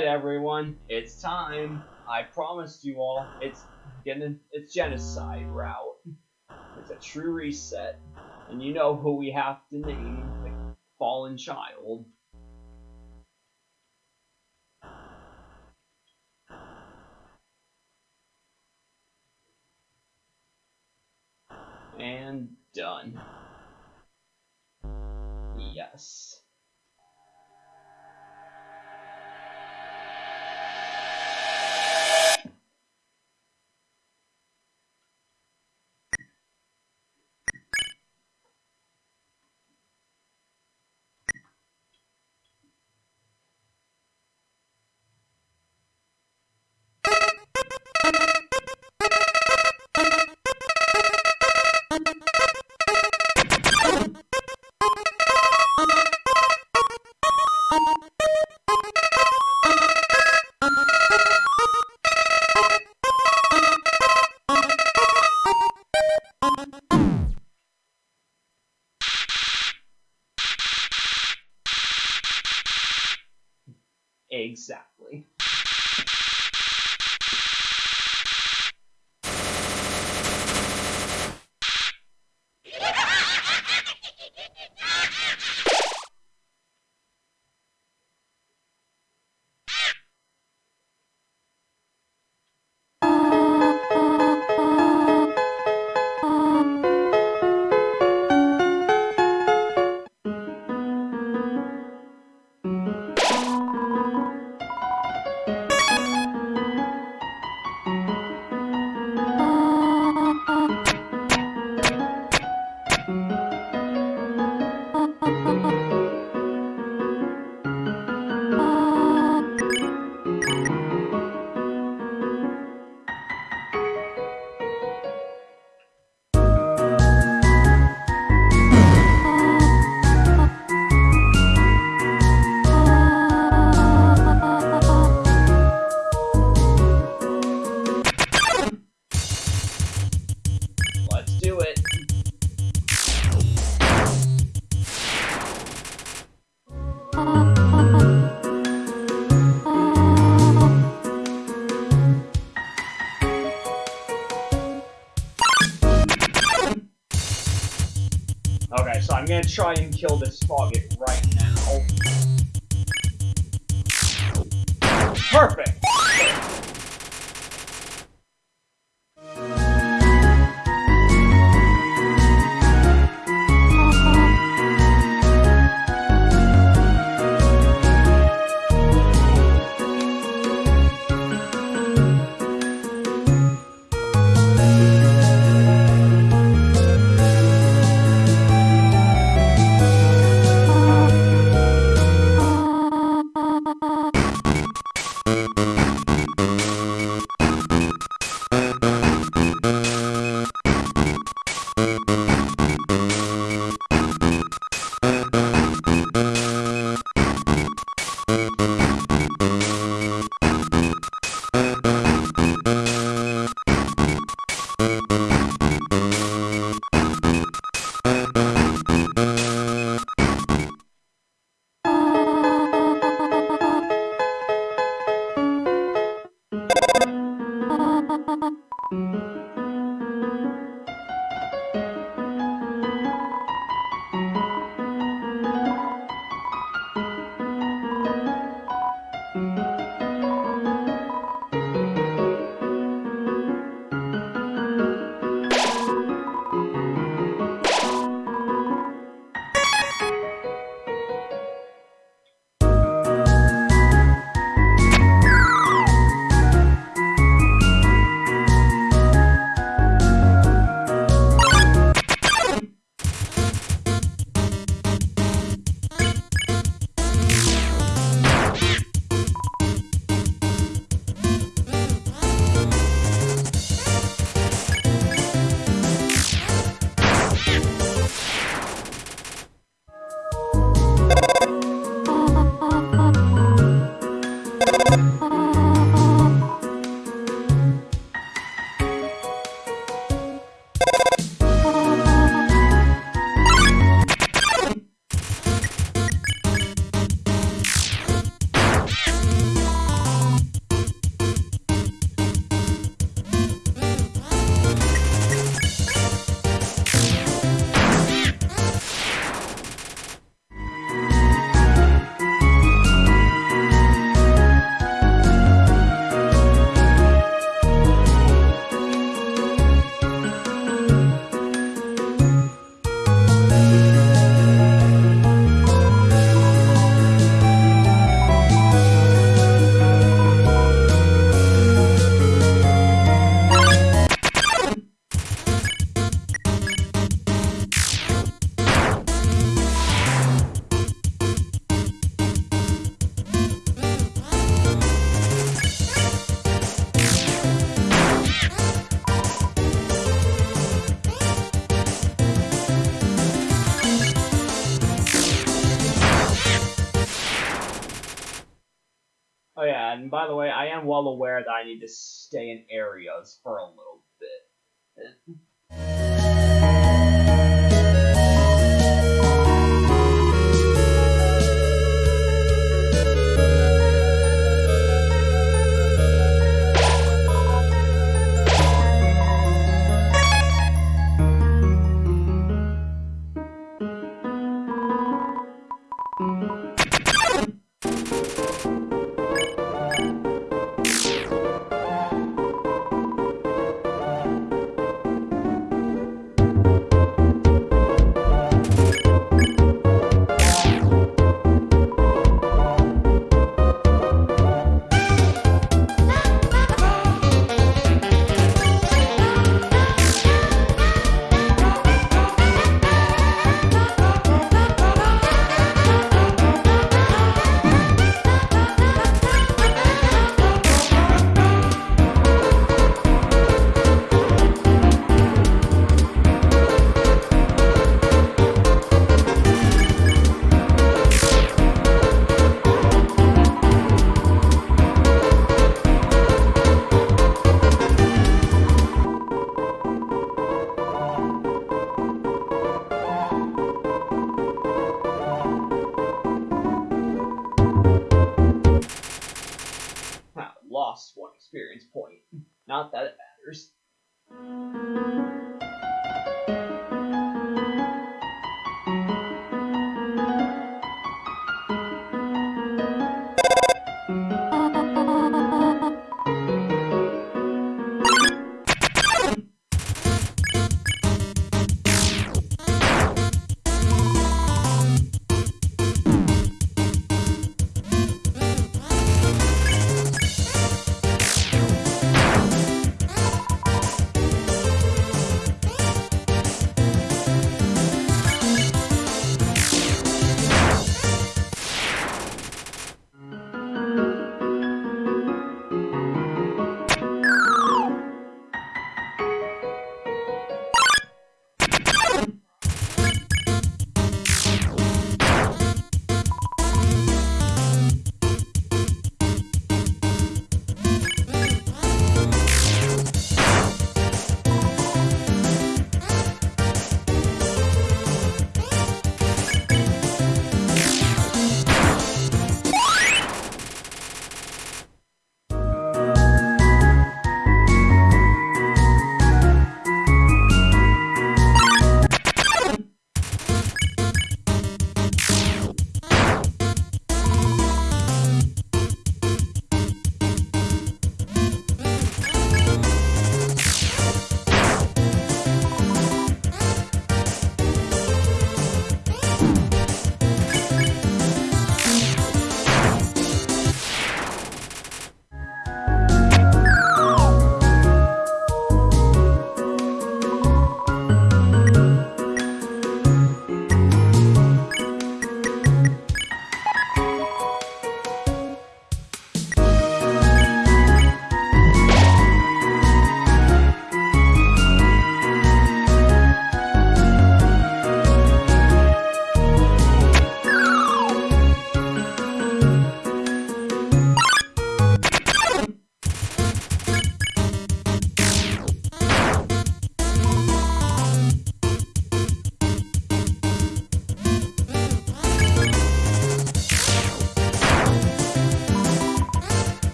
Alright everyone, it's time. I promised you all, it's getting it's genocide route. It's a true reset. And you know who we have to name, the fallen child. And done. Yes. So I'm gonna try and kill this Faucet right now. Perfect! And by the way, I am well aware that I need to stay in areas for a little bit.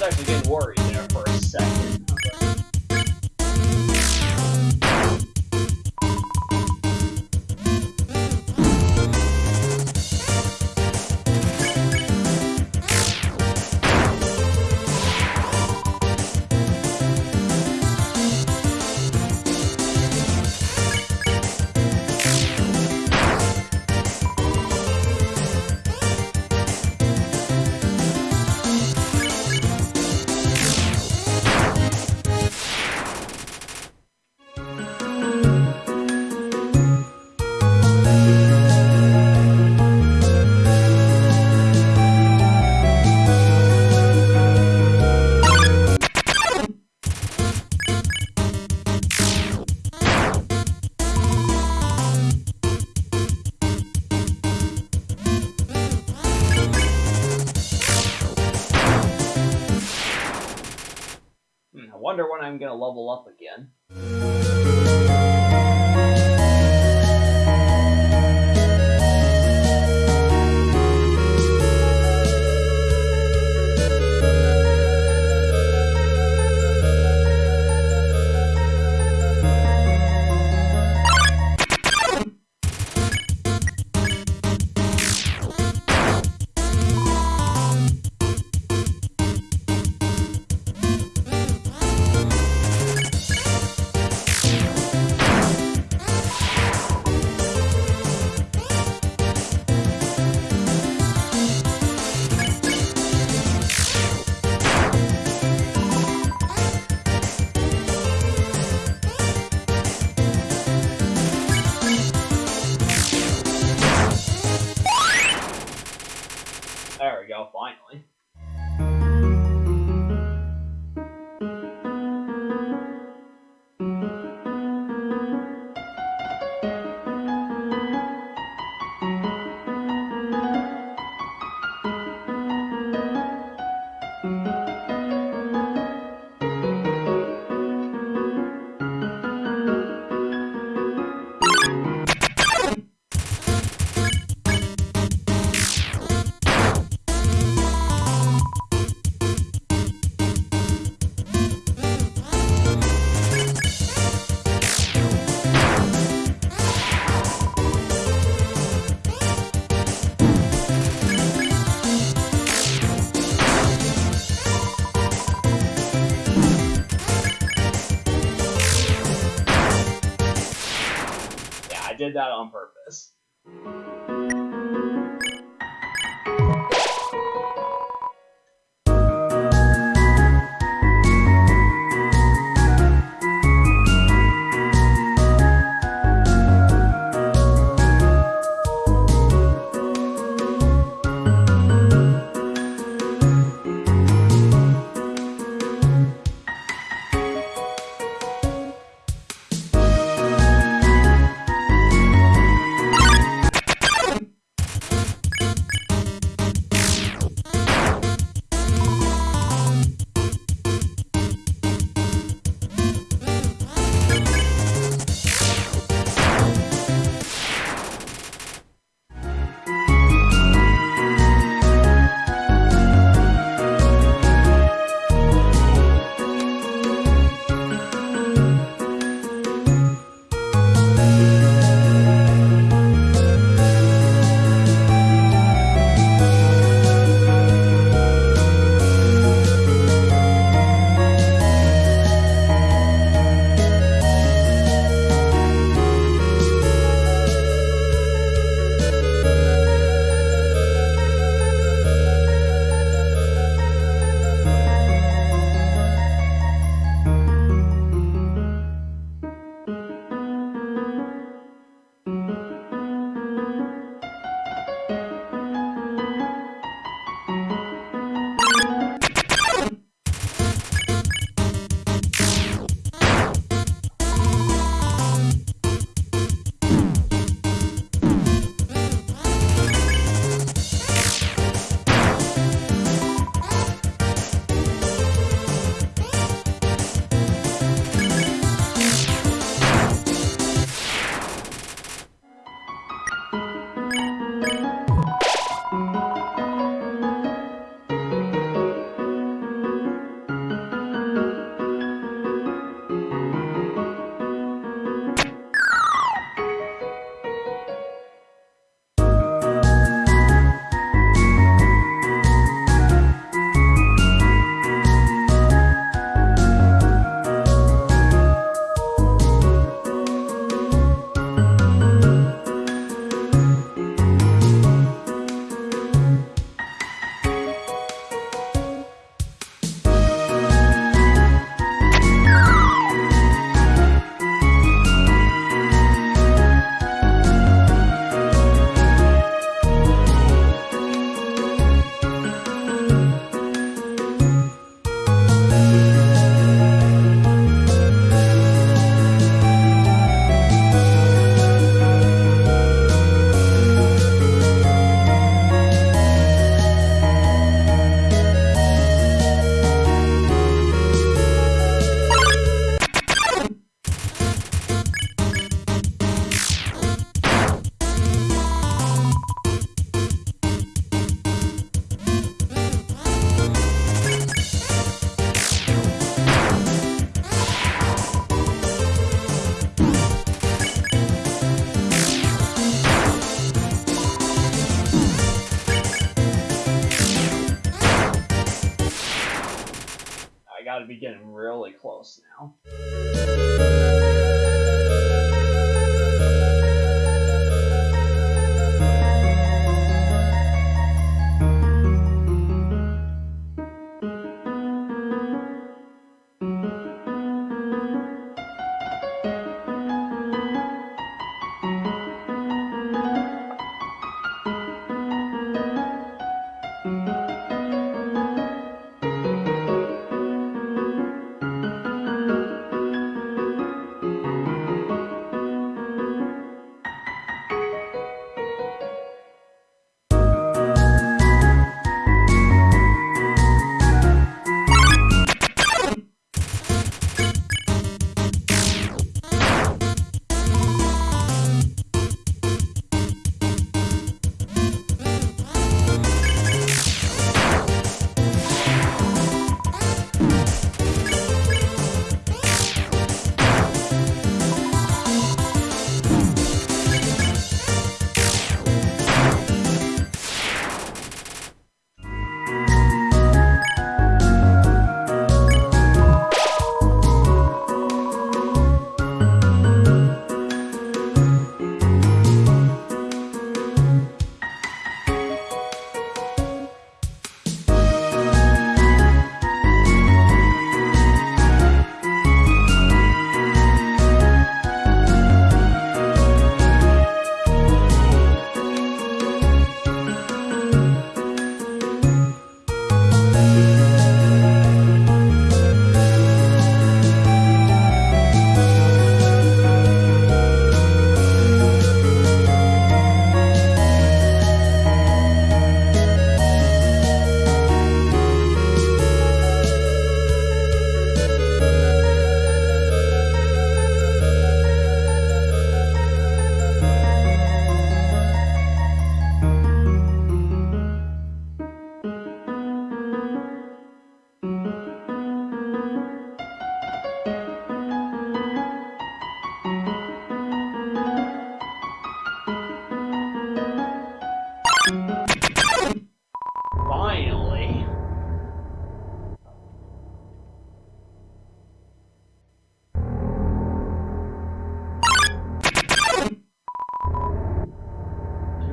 was actually getting worried. Wonder when I'm gonna level up again. Close now.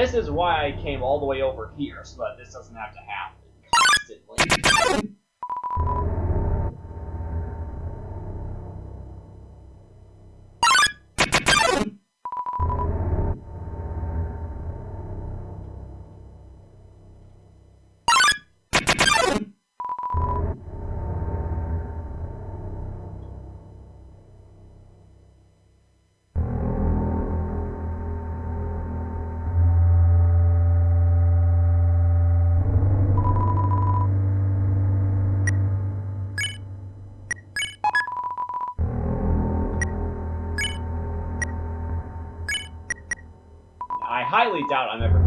This is why I came all the way over here, so that this doesn't have to happen constantly. Highly doubt I'm ever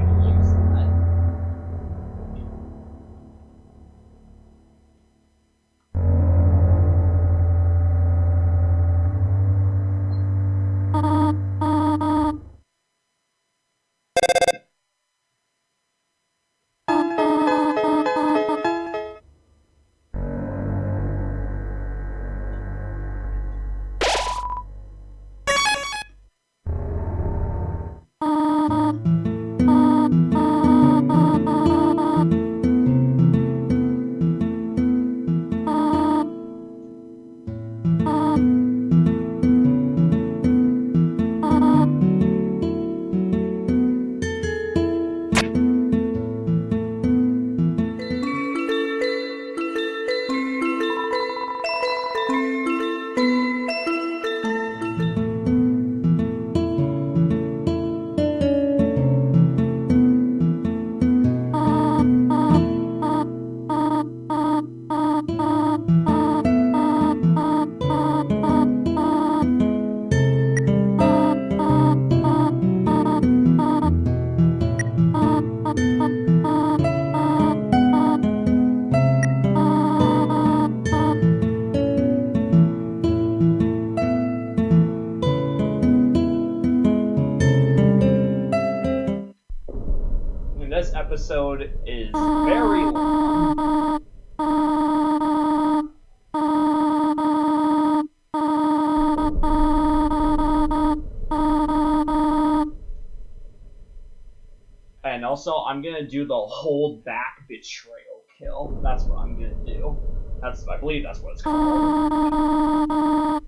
gonna do the hold back betrayal kill. That's what I'm gonna do. That's, I believe that's what it's called.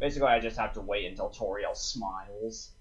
Basically, I just have to wait until Toriel smiles.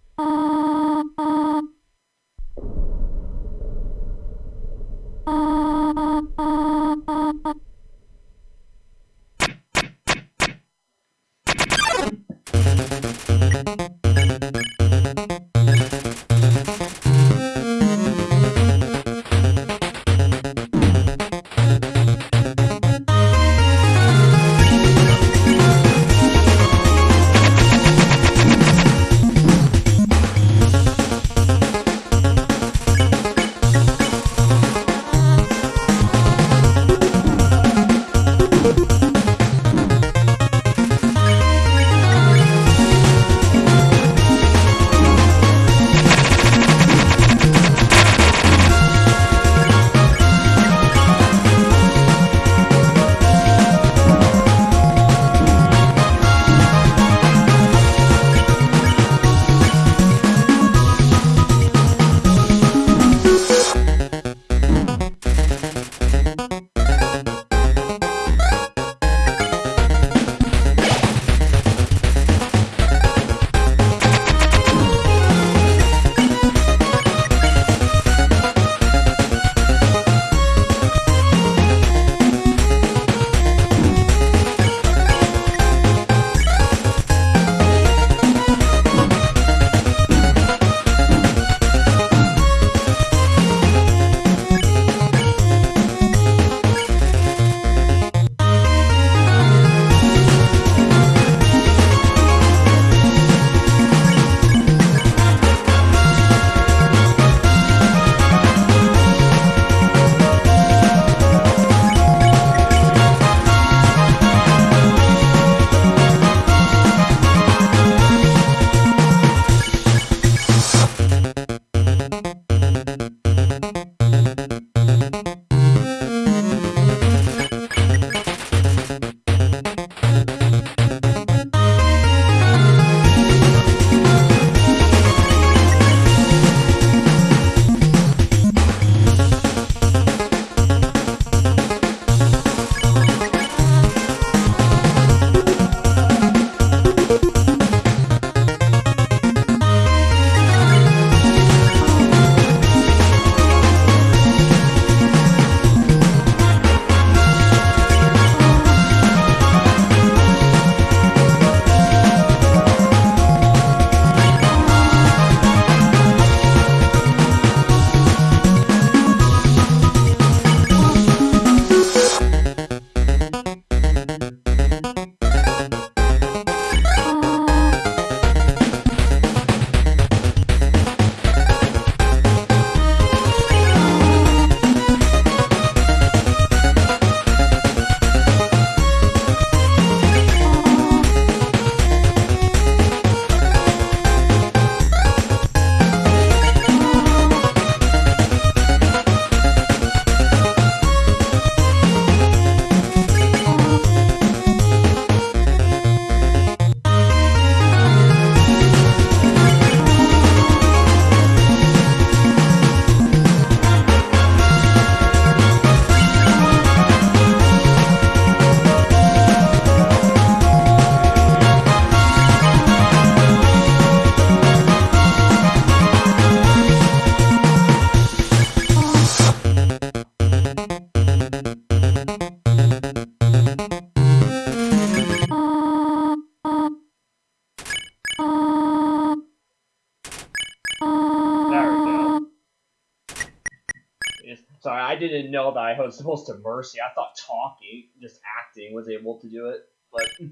Sorry, I didn't know that I was supposed to mercy. I thought talking, just acting, was able to do it, but.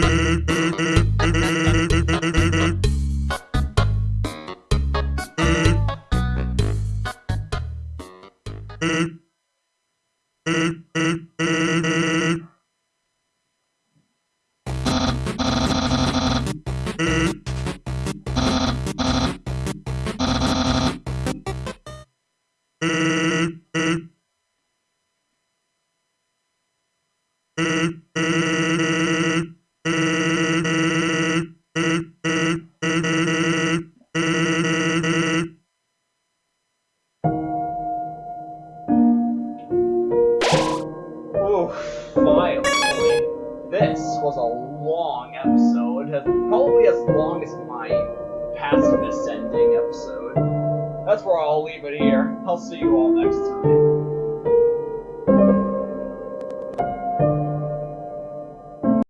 Baby.